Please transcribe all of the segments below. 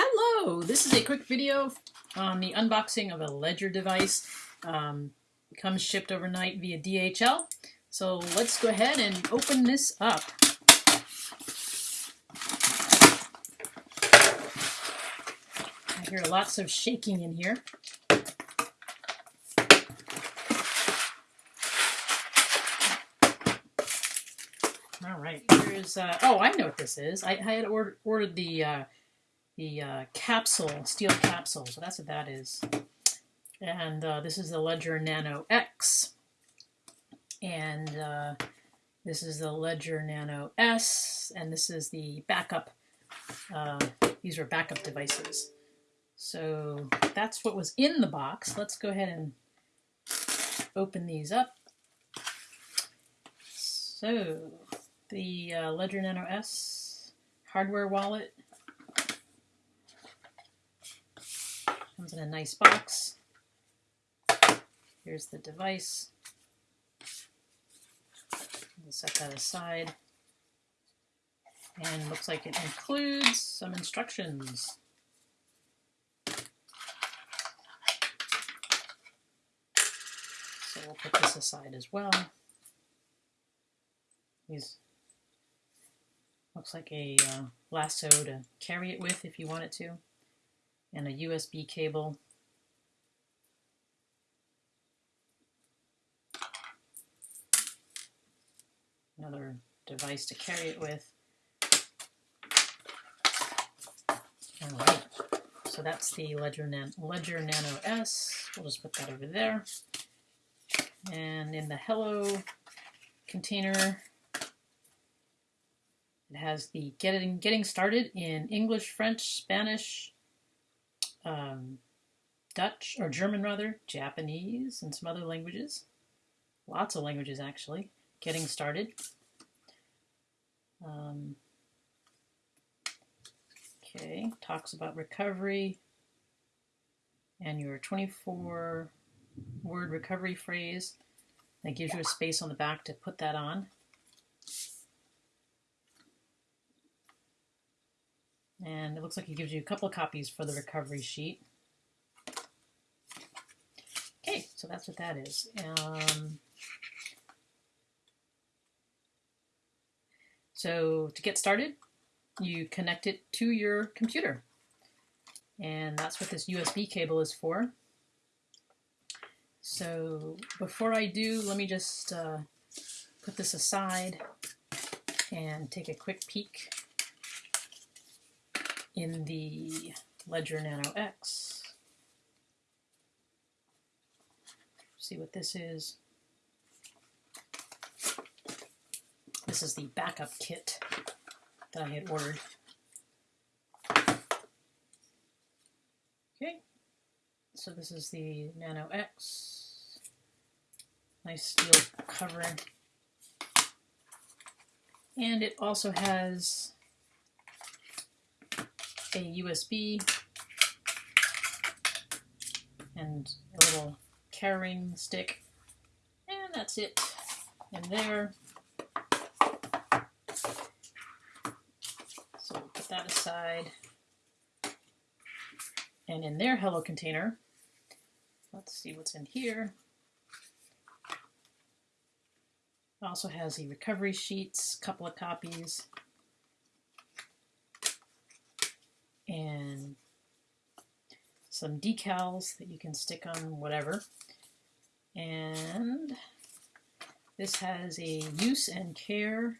Hello, this is a quick video on the unboxing of a Ledger device. Um, comes shipped overnight via DHL. So let's go ahead and open this up. I hear lots of shaking in here. All right, here's, uh, oh, I know what this is. I, I had ordered, ordered the uh, the uh, capsule, steel capsule. So that's what that is. And uh, this is the Ledger Nano X. And uh, this is the Ledger Nano S. And this is the backup. Uh, these are backup devices. So that's what was in the box. Let's go ahead and open these up. So the uh, Ledger Nano S hardware wallet Comes in a nice box. Here's the device. We'll set that aside. And looks like it includes some instructions. So we'll put this aside as well. These looks like a uh, lasso to carry it with if you want it to and a USB cable. Another device to carry it with. All right, so that's the Ledger, Nan Ledger Nano S. We'll just put that over there. And in the Hello container, it has the getting getting started in English, French, Spanish, um, Dutch, or German rather, Japanese, and some other languages. Lots of languages actually. Getting started. Um, okay, talks about recovery and your 24 word recovery phrase. That gives you a space on the back to put that on. And it looks like it gives you a couple copies for the recovery sheet. Okay, so that's what that is. Um, so to get started, you connect it to your computer. And that's what this USB cable is for. So before I do, let me just uh, put this aside and take a quick peek in the Ledger Nano X. See what this is. This is the backup kit that I had ordered. Okay, so this is the Nano X. Nice steel cover. And it also has a USB and a little carrying stick. And that's it in there. So we'll put that aside. And in their Hello container, let's see what's in here. It also has the recovery sheets, couple of copies, and some decals that you can stick on whatever. And this has a use and care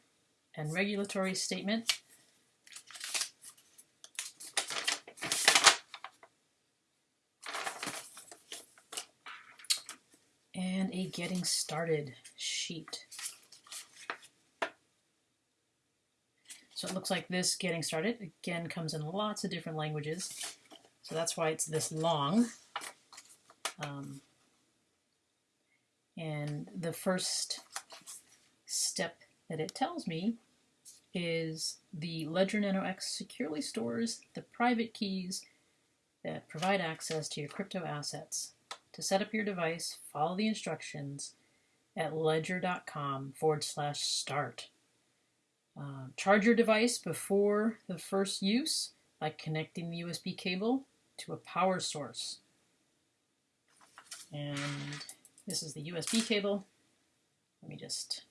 and regulatory statement. And a getting started sheet. So it looks like this getting started, again, comes in lots of different languages. So that's why it's this long. Um, and the first step that it tells me is the Ledger Nano X securely stores the private keys that provide access to your crypto assets. To set up your device, follow the instructions at ledger.com forward slash start. Uh, charge your device before the first use by connecting the USB cable to a power source. And this is the USB cable. Let me just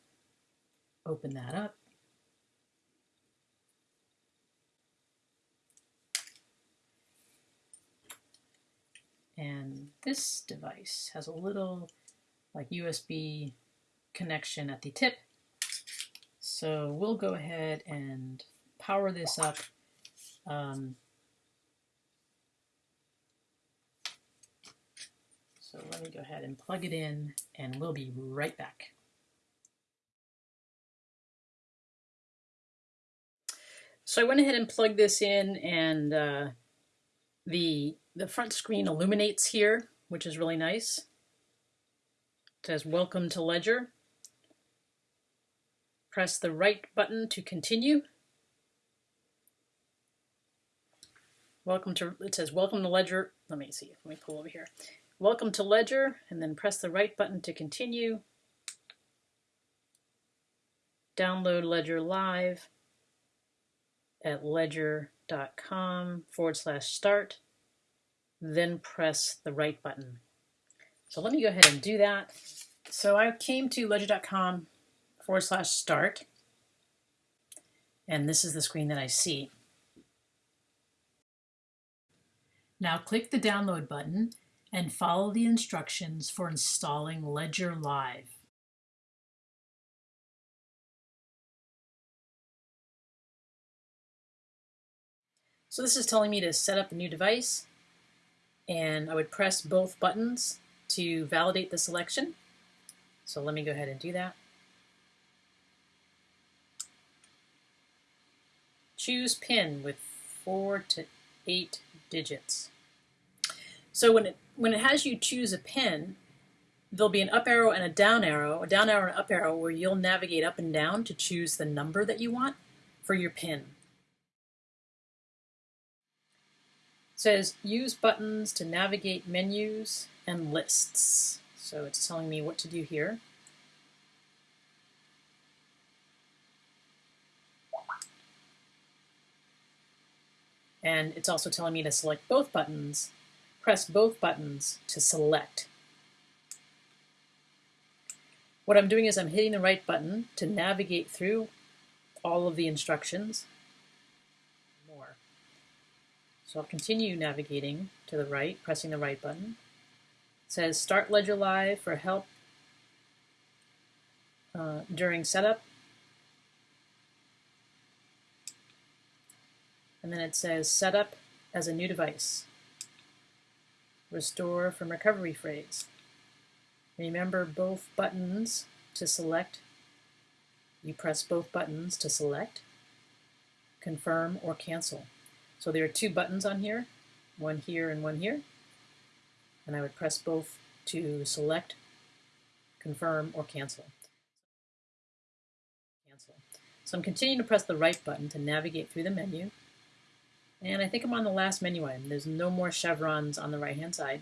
open that up. And this device has a little like USB connection at the tip. So we'll go ahead and power this up. Um, so let me go ahead and plug it in and we'll be right back. So I went ahead and plugged this in and uh, the, the front screen illuminates here, which is really nice. It says welcome to Ledger. Press the right button to continue. Welcome to, it says welcome to Ledger. Let me see, let me pull over here. Welcome to Ledger, and then press the right button to continue. Download Ledger Live at ledger.com forward slash start, then press the right button. So let me go ahead and do that. So I came to ledger.com forward slash start, and this is the screen that I see. Now click the download button and follow the instructions for installing Ledger Live. So this is telling me to set up a new device and I would press both buttons to validate the selection. So let me go ahead and do that. Choose pin with four to eight digits. So when it when it has you choose a pin, there'll be an up arrow and a down arrow, a down arrow and an up arrow where you'll navigate up and down to choose the number that you want for your pin. says use buttons to navigate menus and lists. So it's telling me what to do here. And it's also telling me to select both buttons, press both buttons to select. What I'm doing is I'm hitting the right button to navigate through all of the instructions More. so I'll continue navigating to the right, pressing the right button. It says Start Ledger Live for help uh, during setup. And then it says set up as a new device. Restore from recovery phrase. Remember both buttons to select. You press both buttons to select, confirm, or cancel. So there are two buttons on here, one here and one here. And I would press both to select, confirm, or cancel. Cancel. So I'm continuing to press the right button to navigate through the menu. And I think I'm on the last menu item. There's no more chevrons on the right-hand side.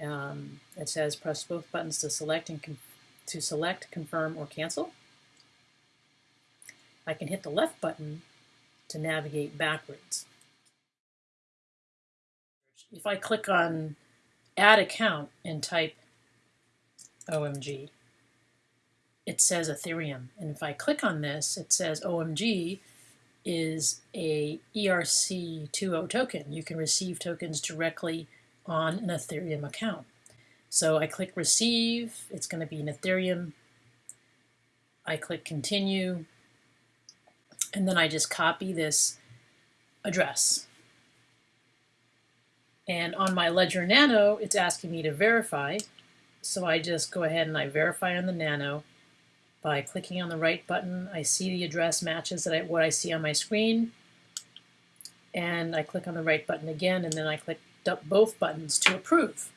Um, it says press both buttons to select and to select, confirm, or cancel. I can hit the left button to navigate backwards if I click on add account and type OMG, it says Ethereum. And if I click on this, it says OMG is a ERC20 token. You can receive tokens directly on an Ethereum account. So I click receive, it's going to be an Ethereum. I click continue, and then I just copy this address. And on my Ledger Nano, it's asking me to verify. So I just go ahead and I verify on the Nano by clicking on the right button. I see the address matches that I, what I see on my screen. And I click on the right button again, and then I click both buttons to approve.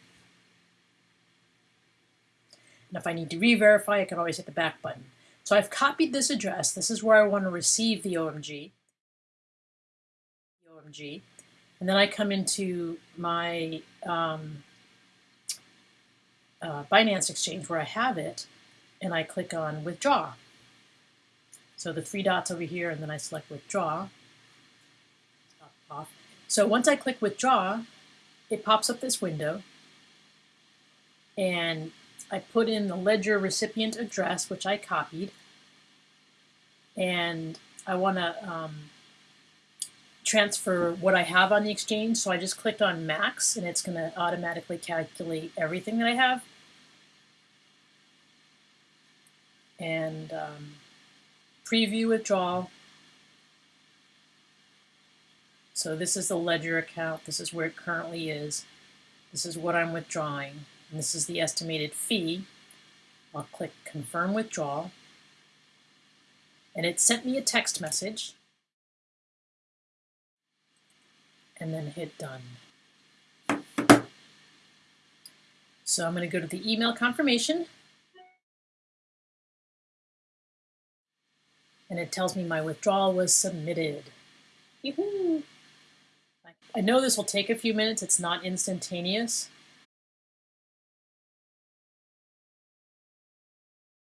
And if I need to re-verify, I can always hit the back button. So I've copied this address. This is where I want to receive the OMG. The OMG. And then I come into my um, uh, Binance Exchange where I have it, and I click on Withdraw. So the three dots over here, and then I select Withdraw. off. So once I click withdraw, it pops up this window and I put in the ledger recipient address, which I copied, and I want to um, transfer what I have on the exchange. So I just clicked on max and it's going to automatically calculate everything that I have. And um, preview withdrawal. So this is the ledger account. This is where it currently is. This is what I'm withdrawing. And this is the estimated fee. I'll click confirm withdrawal. And it sent me a text message. And then hit done. So I'm going to go to the email confirmation. And it tells me my withdrawal was submitted. I know this will take a few minutes. It's not instantaneous.